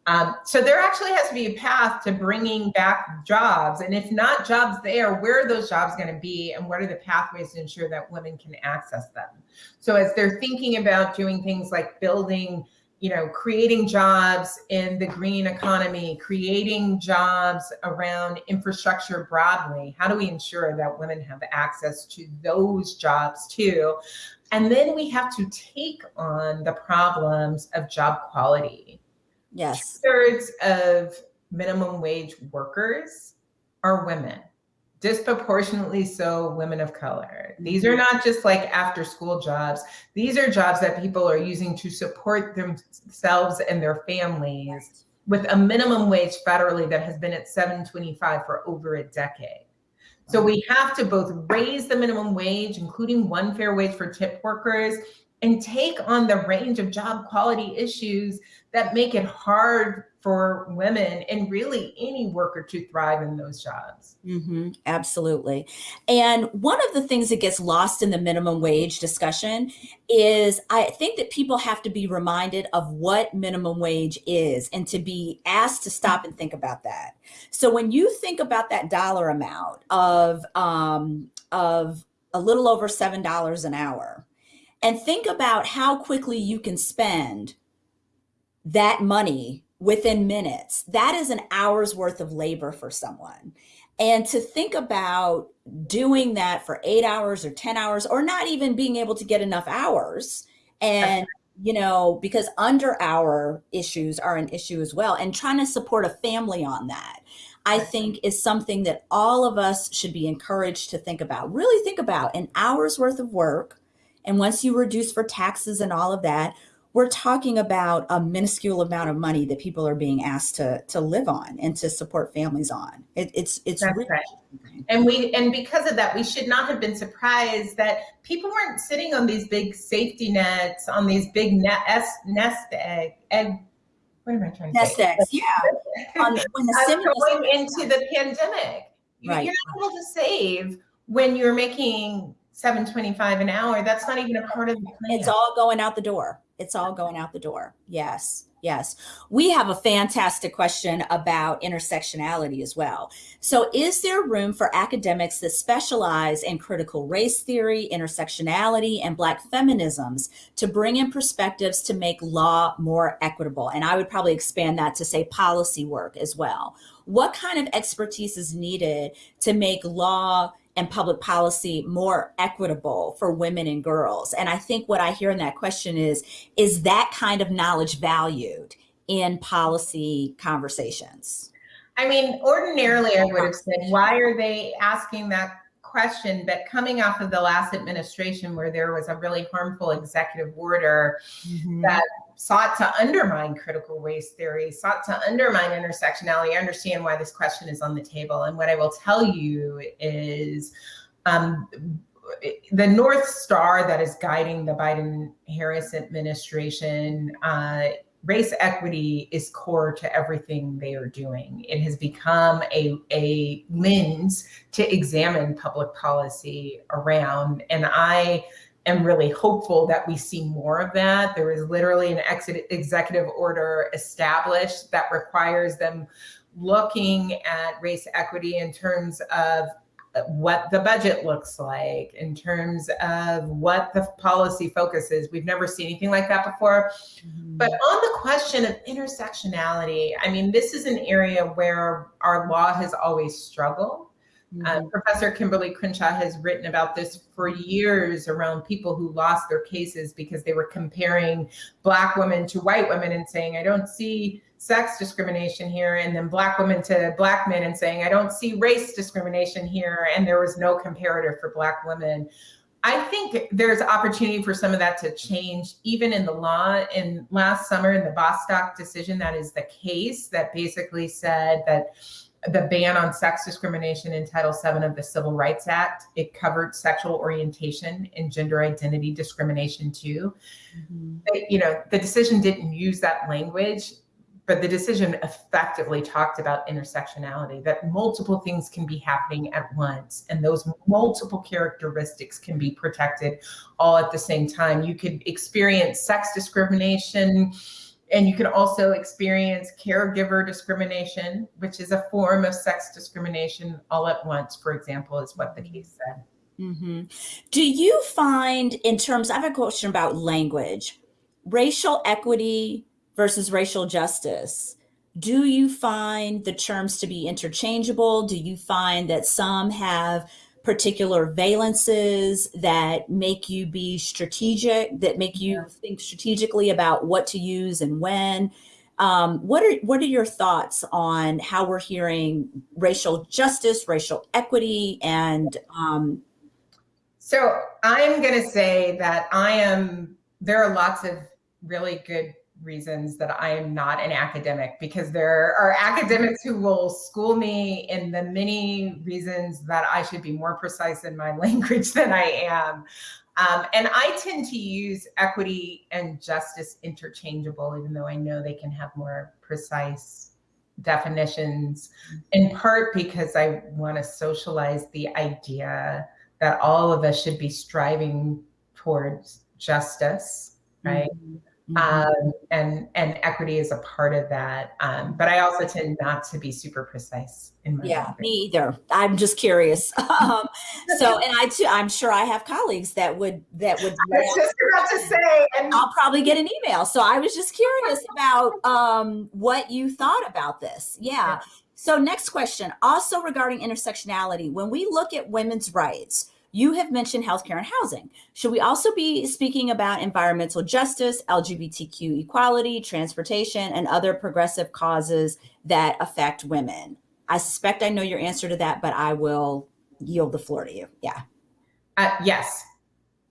Um, so there actually has to be a path to bringing back jobs. And if not jobs there, where are those jobs going to be? And what are the pathways to ensure that women can access them? So as they're thinking about doing things like building, you know, creating jobs in the green economy, creating jobs around infrastructure broadly, how do we ensure that women have access to those jobs too? And then we have to take on the problems of job quality Yes. Two thirds of minimum wage workers are women, disproportionately so women of color. These are mm-hmm. not just like after school jobs. These are jobs that people are using to support themselves and their families with a minimum wage federally that has been at 725 for over a decade. So we have to both raise the minimum wage, including one fair wage for tip workers, and take on the range of job quality issues that make it hard for women and really any worker to thrive in those jobs. Mm-hmm, absolutely. And one of the things that gets lost in the minimum wage discussion is I think that people have to be reminded of what minimum wage is and to be asked to stop and think about that. So when you think about that dollar amount of um, of a little over seven dollars an hour, and think about how quickly you can spend that money within minutes. That is an hour's worth of labor for someone. And to think about doing that for eight hours or 10 hours, or not even being able to get enough hours. And, you know, because under hour issues are an issue as well. And trying to support a family on that, I think is something that all of us should be encouraged to think about. Really think about an hour's worth of work. And once you reduce for taxes and all of that, we're talking about a minuscule amount of money that people are being asked to to live on and to support families on. It, it's it's That's really right. And we and because of that, we should not have been surprised that people weren't sitting on these big safety nets, on these big nest nest egg egg. What am I trying to nest say? eggs. Yeah, on, when the going into the pandemic. Right. You're not able to save when you're making seven twenty-five an hour. That's not even a part of the plan. It's all going out the door. It's all going out the door. Yes, yes. We have a fantastic question about intersectionality as well. So, is there room for academics that specialize in critical race theory, intersectionality, and Black feminisms to bring in perspectives to make law more equitable? And I would probably expand that to say policy work as well. What kind of expertise is needed to make law and public policy more equitable for women and girls? And I think what I hear in that question is is that kind of knowledge valued in policy conversations? I mean, ordinarily I would have said, why are they asking that question? But coming off of the last administration where there was a really harmful executive order mm-hmm. that sought to undermine critical race theory, sought to undermine intersectionality, I understand why this question is on the table. And what I will tell you is um, the North Star that is guiding the Biden Harris administration. Uh, race equity is core to everything they are doing. It has become a, a lens to examine public policy around. And I am really hopeful that we see more of that. There is literally an ex- executive order established that requires them looking at race equity in terms of what the budget looks like in terms of what the policy focus is. We've never seen anything like that before. Mm-hmm. But on the question of intersectionality, I mean, this is an area where our law has always struggled. Uh, Professor Kimberly Crenshaw has written about this for years around people who lost their cases because they were comparing Black women to white women and saying, I don't see sex discrimination here, and then Black women to Black men and saying, I don't see race discrimination here, and there was no comparator for Black women. I think there's opportunity for some of that to change, even in the law. In last summer, in the Bostock decision, that is the case that basically said that the ban on sex discrimination in Title VII of the Civil Rights Act, it covered sexual orientation and gender identity discrimination too. Mm-hmm. But, you know, the decision didn't use that language, but the decision effectively talked about intersectionality, that multiple things can be happening at once, and those multiple characteristics can be protected all at the same time. You could experience sex discrimination and you can also experience caregiver discrimination, which is a form of sex discrimination all at once, for example, is what the case said. hmm Do you find, in terms, I have a question about language, racial equity versus racial justice. Do you find the terms to be interchangeable? Do you find that some have particular valences that make you be strategic, that make you think strategically about what to use and when? Um, what are what are your thoughts on how we're hearing racial justice, racial equity, and um, So I'm going to say that I am, there are lots of really good reasons that I am not an academic because there are academics who will school me in the many reasons that I should be more precise in my language than I am. Um, and I tend to use equity and justice interchangeable, even though I know they can have more precise definitions, in part because I want to socialize the idea that all of us should be striving towards justice, right? Mhm. Um, and and equity is a part of that. Um, but I also tend not to be super precise in my Yeah, me either. I'm just curious. Um, so, and I too, I'm sure I have colleagues that would that would. I was just about to say, and I'll probably get an email. So I was just curious about um, what you thought about this. Yeah. So next question, also regarding intersectionality, when we look at women's rights, you have mentioned healthcare and housing. Should we also be speaking about environmental justice, LGBTQ equality, transportation, and other progressive causes that affect women? I suspect I know your answer to that, but I will yield the floor to you. Yeah. Uh, yes,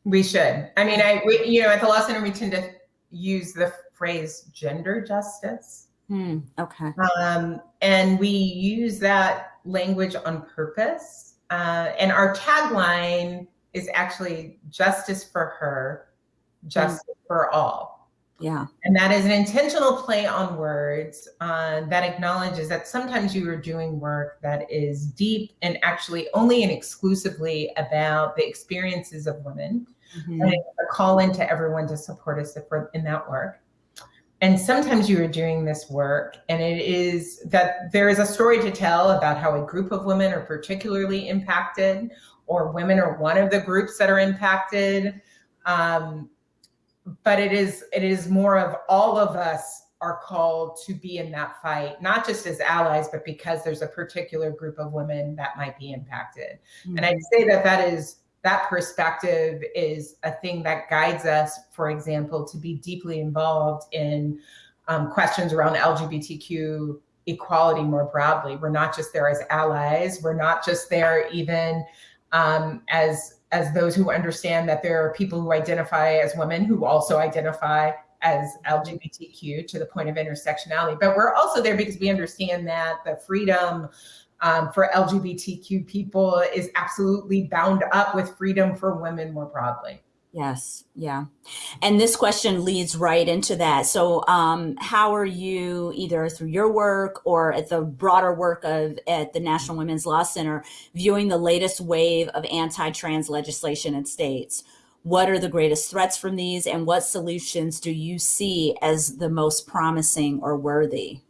we should. I mean, I we, you know at the law center we tend to use the phrase gender justice. Hmm, okay. Um, and we use that language on purpose. Uh, and our tagline is actually justice for her, justice mm. for all. Yeah. And that is an intentional play on words uh, that acknowledges that sometimes you are doing work that is deep and actually only and exclusively about the experiences of women. Mm-hmm. And a call into everyone to support us in that work and sometimes you are doing this work and it is that there is a story to tell about how a group of women are particularly impacted or women are one of the groups that are impacted um, but it is it is more of all of us are called to be in that fight not just as allies but because there's a particular group of women that might be impacted mm-hmm. and i'd say that that is that perspective is a thing that guides us, for example, to be deeply involved in um, questions around LGBTQ equality more broadly. We're not just there as allies. We're not just there even um, as as those who understand that there are people who identify as women who also identify as LGBTQ to the point of intersectionality. But we're also there because we understand that the freedom um, for LGBTQ people is absolutely bound up with freedom for women more broadly. Yes, yeah. And this question leads right into that. So, um, how are you, either through your work or at the broader work of at the National Women's Law Center, viewing the latest wave of anti-trans legislation in states? What are the greatest threats from these, and what solutions do you see as the most promising or worthy?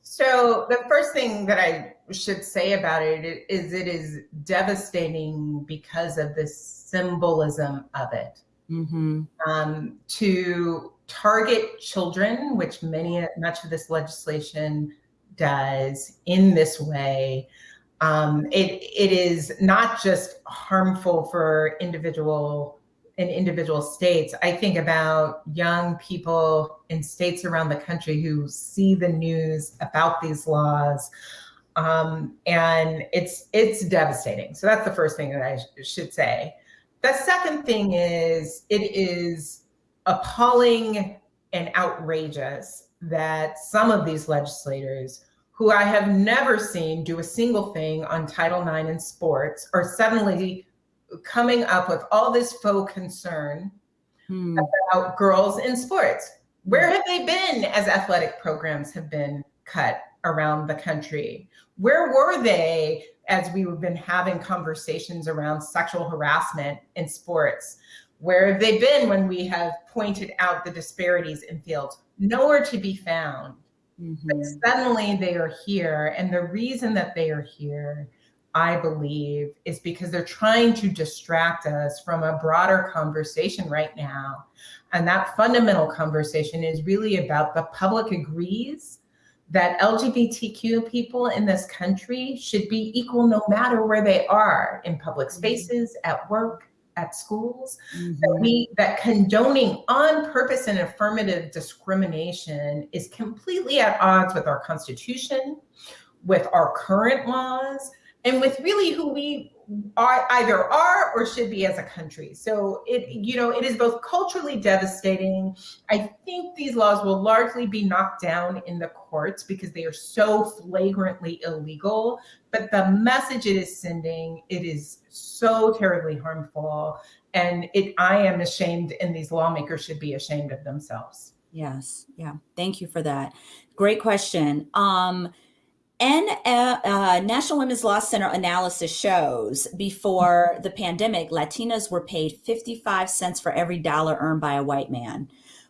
So the first thing that I should say about it is it is devastating because of the symbolism of it. Mm-hmm. Um, to target children, which many much of this legislation does in this way, um, it it is not just harmful for individual in individual states. I think about young people in states around the country who see the news about these laws, um, and it's it's devastating. So that's the first thing that I sh- should say. The second thing is it is appalling and outrageous that some of these legislators who I have never seen do a single thing on Title IX in sports are suddenly coming up with all this faux concern hmm. about girls in sports. Where have they been as athletic programs have been cut around the country? Where were they as we've been having conversations around sexual harassment in sports? Where have they been when we have pointed out the disparities in fields? Nowhere to be found. Mm-hmm. But suddenly they are here. And the reason that they are here I believe, is because they're trying to distract us from a broader conversation right now. And that fundamental conversation is really about the public agrees that LGBTQ people in this country should be equal no matter where they are in public mm-hmm. spaces, at work, at schools. Mm-hmm. That we that condoning on purpose and affirmative discrimination is completely at odds with our constitution, with our current laws, and with really who we either are or should be as a country. So it, you know, it is both culturally devastating. I think these laws will largely be knocked down in the courts because they are so flagrantly illegal. But the message it is sending, it is so terribly harmful. And it, I am ashamed, and these lawmakers should be ashamed of themselves. Yes. Yeah. Thank you for that. Great question. Um, and uh, National Women's Law Center analysis shows before the pandemic, Latinas were paid 55 cents for every dollar earned by a white man,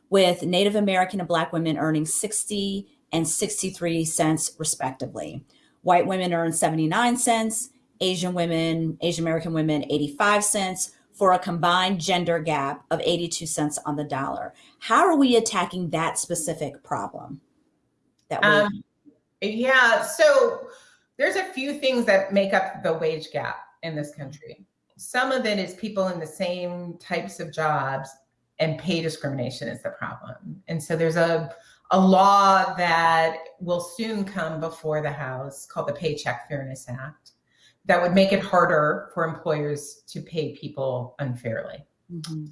with Native American and Black women earning 60 and 63 cents, respectively. White women earned 79 cents, Asian women, Asian American women, 85 cents, for a combined gender gap of 82 cents on the dollar. How are we attacking that specific problem? That um, yeah, so there's a few things that make up the wage gap in this country. Some of it is people in the same types of jobs and pay discrimination is the problem. And so there's a a law that will soon come before the House called the Paycheck Fairness Act that would make it harder for employers to pay people unfairly. Mm-hmm.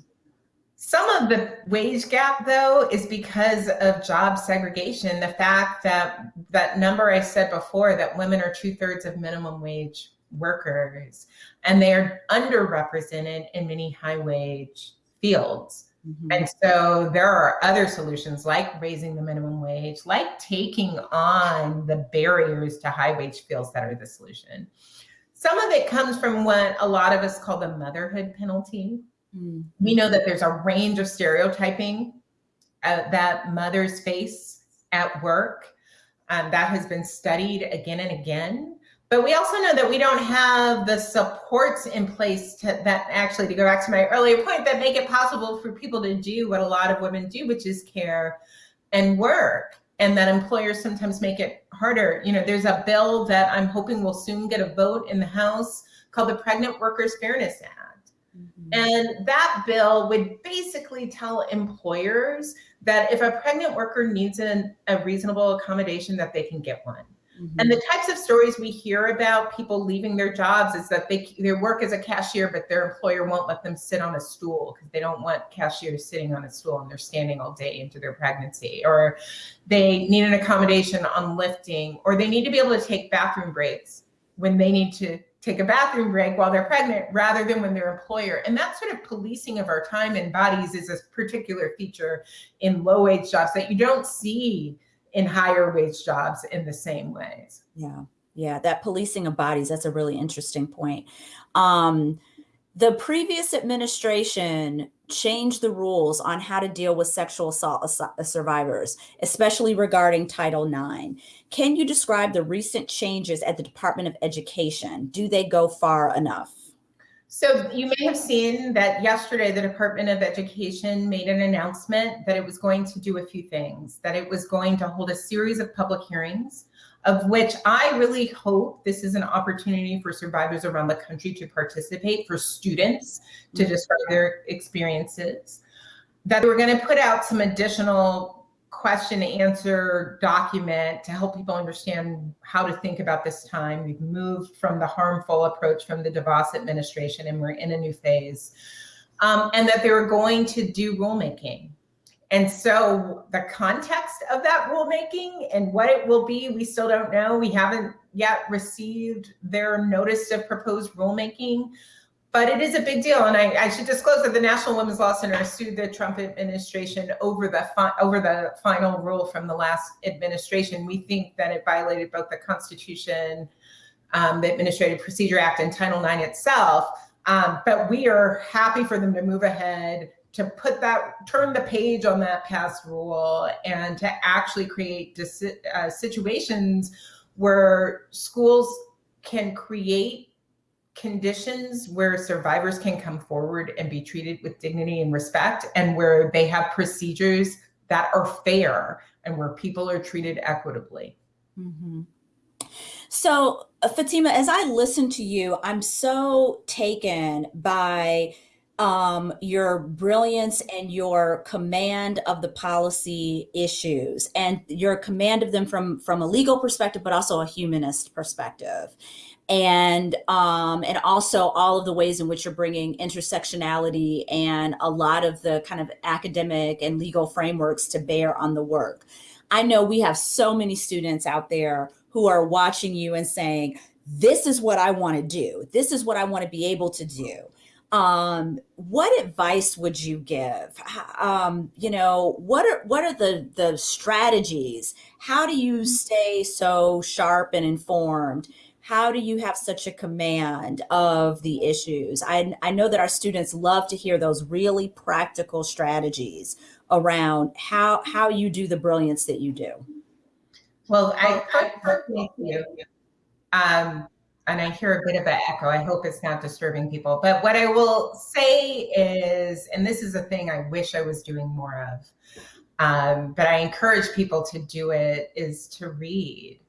Some of the wage gap, though, is because of job segregation. The fact that that number I said before, that women are two thirds of minimum wage workers, and they are underrepresented in many high wage fields. Mm-hmm. And so there are other solutions like raising the minimum wage, like taking on the barriers to high wage fields that are the solution. Some of it comes from what a lot of us call the motherhood penalty. Mm-hmm. We know that there's a range of stereotyping uh, that mothers face at work. Um, that has been studied again and again. But we also know that we don't have the supports in place to, that actually, to go back to my earlier point, that make it possible for people to do what a lot of women do, which is care and work. And that employers sometimes make it harder. You know, there's a bill that I'm hoping will soon get a vote in the House called the Pregnant Workers Fairness Act. And that bill would basically tell employers that if a pregnant worker needs an, a reasonable accommodation, that they can get one. Mm-hmm. And the types of stories we hear about people leaving their jobs is that they they work as a cashier, but their employer won't let them sit on a stool because they don't want cashiers sitting on a stool and they're standing all day into their pregnancy, or they need an accommodation on lifting, or they need to be able to take bathroom breaks when they need to take a bathroom break while they're pregnant rather than when their employer. And that sort of policing of our time and bodies is a particular feature in low wage jobs that you don't see in higher wage jobs in the same ways. Yeah. Yeah, that policing of bodies, that's a really interesting point. Um, the previous administration changed the rules on how to deal with sexual assault survivors, especially regarding Title IX. Can you describe the recent changes at the Department of Education? Do they go far enough? So you may have seen that yesterday the Department of Education made an announcement that it was going to do a few things, that it was going to hold a series of public hearings of which I really hope this is an opportunity for survivors around the country to participate, for students to mm-hmm. describe their experiences, that we're going to put out some additional question answer document to help people understand how to think about this time. We've moved from the harmful approach from the DeVos administration and we're in a new phase. Um, and that they were going to do rulemaking. And so the context of that rulemaking and what it will be, we still don't know. We haven't yet received their notice of proposed rulemaking but it is a big deal. And I, I, should disclose that the National Women's Law Center sued the Trump administration over the over the final rule from the last administration. We think that it violated both the Constitution, um, the Administrative Procedure Act, and Title IX itself. Um, but we are happy for them to move ahead to put that turn the page on that past rule and to actually create uh, situations where schools can create conditions where survivors can come forward and be treated with dignity and respect and where they have procedures that are fair and where people are treated equitably. Mm-hmm. So, uh, Fatima, as I listen to you, I'm so taken by um, your brilliance and your command of the policy issues and your command of them from from a legal perspective, but also a humanist perspective and um, and also all of the ways in which you're bringing intersectionality and a lot of the kind of academic and legal frameworks to bear on the work. I know we have so many students out there who are watching you and saying, "This is what I want to do. This is what I want to be able to do." Um, what advice would you give? Um, you know, what are what are the the strategies? How do you stay so sharp and informed? how do you have such a command of the issues? I, I know that our students love to hear those really practical strategies around how, how you do the brilliance that you do. Well, I, I thank you. Um, and I hear a bit of an echo. I hope it's not disturbing people. But what I will say is, and this is a thing I wish I was doing more of, um, but I encourage people to do it, is to read.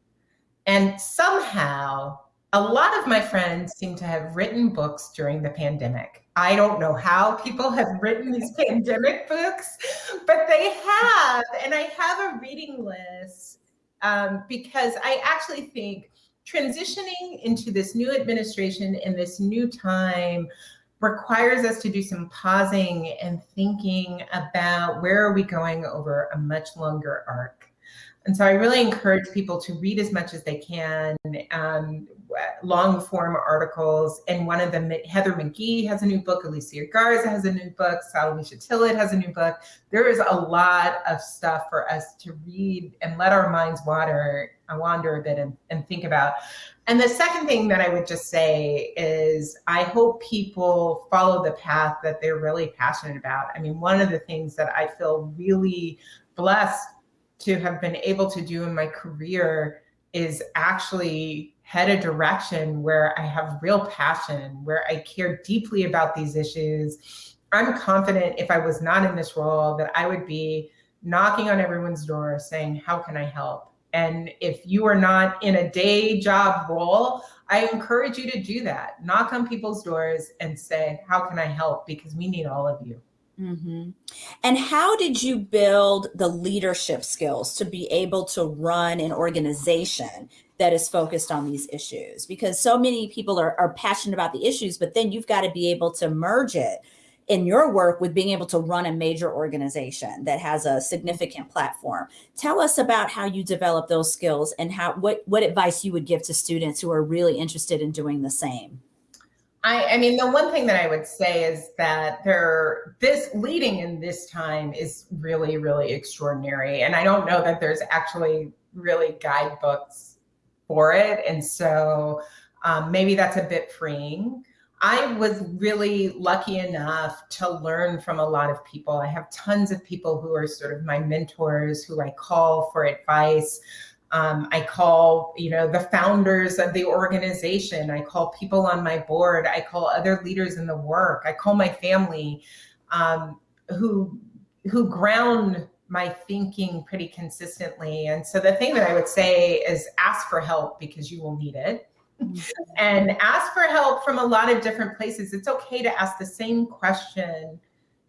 And somehow, a lot of my friends seem to have written books during the pandemic. I don't know how people have written these pandemic books, but they have. And I have a reading list um, because I actually think transitioning into this new administration in this new time requires us to do some pausing and thinking about where are we going over a much longer arc. And so I really encourage people to read as much as they can, um, long form articles. And one of them, Heather McGhee has a new book, Alicia Garza has a new book, Salamishah Tillet has a new book. There is a lot of stuff for us to read and let our minds water, wander a bit and, and think about. And the second thing that I would just say is I hope people follow the path that they're really passionate about. I mean, one of the things that I feel really blessed to have been able to do in my career is actually head a direction where I have real passion, where I care deeply about these issues. I'm confident if I was not in this role that I would be knocking on everyone's door saying, how can I help? And if you are not in a day job role, I encourage you to do that. Knock on people's doors and say, how can I help? Because we need all of you. Mm-hmm. And how did you build the leadership skills to be able to run an organization that is focused on these issues? Because so many people are, are passionate about the issues, but then you've got to be able to merge it in your work with being able to run a major organization that has a significant platform. Tell us about how you develop those skills and how what, what advice you would give to students who are really interested in doing the same. I, I, mean, the one thing that I would say is that there, this leading in this time is really, really extraordinary. And I don't know that there's actually really guidebooks for it. And so um, maybe that's a bit freeing. I was really lucky enough to learn from a lot of people. I have tons of people who are sort of my mentors who I call for advice. Um, I call, you know, the founders of the organization. I call people on my board. I call other leaders in the work. I call my family um, who, who ground my thinking pretty consistently. And so the thing that I would say is ask for help because you will need it. And ask for help from a lot of different places. It's okay to ask the same question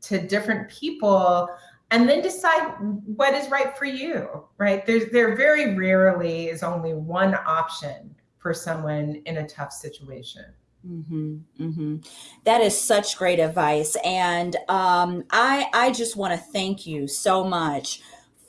to different people and then decide what is right for you, right? There's, there very rarely is only one option for someone in a tough situation. Mm-hmm, mm-hmm. That is such great advice. And um, I, I just want to thank you so much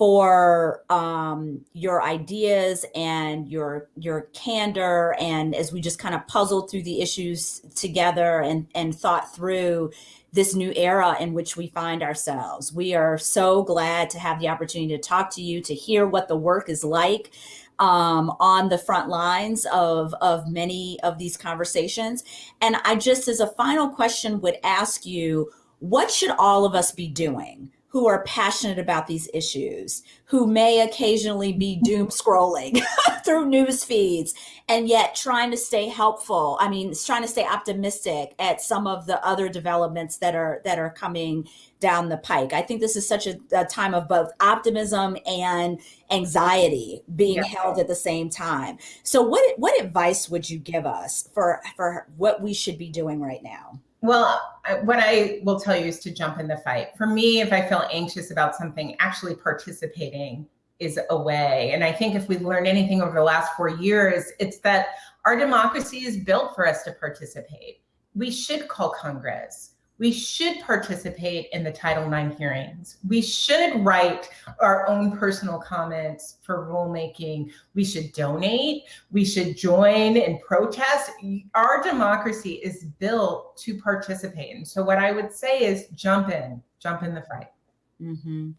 for um, your ideas and your your candor and as we just kind of puzzled through the issues together and and thought through this new era in which we find ourselves. We are so glad to have the opportunity to talk to you, to hear what the work is like um, on the front lines of, of many of these conversations. And I just, as a final question, would ask you, what should all of us be doing? Who are passionate about these issues, who may occasionally be mm-hmm. doom scrolling through news feeds and yet trying to stay helpful. I mean, trying to stay optimistic at some of the other developments that are that are coming down the pike. I think this is such a, a time of both optimism and anxiety being yeah. held at the same time. So what what advice would you give us for for what we should be doing right now? Well, what I will tell you is to jump in the fight. For me, if I feel anxious about something, actually participating is a way. And I think if we've learned anything over the last four years, it's that our democracy is built for us to participate. We should call Congress we should participate in the Title IX hearings. We should write our own personal comments for rulemaking. We should donate. We should join and protest. Our democracy is built to participate. And so what I would say is jump in, jump in the fight. Mm -hmm.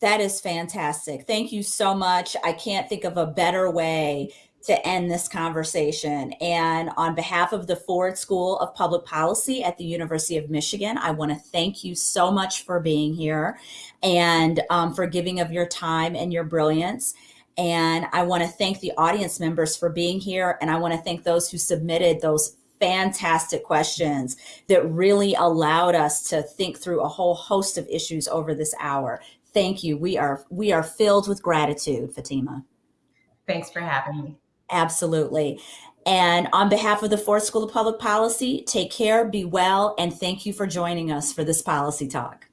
That is fantastic. Thank you so much. I can't think of a better way to end this conversation. And on behalf of the Ford School of Public Policy at the University of Michigan, I want to thank you so much for being here and um, for giving of your time and your brilliance. And I want to thank the audience members for being here. And I want to thank those who submitted those fantastic questions that really allowed us to think through a whole host of issues over this hour. Thank you. We are we are filled with gratitude, Fatima. Thanks for having me. Absolutely. And on behalf of the Ford School of Public Policy, take care, be well, and thank you for joining us for this policy talk.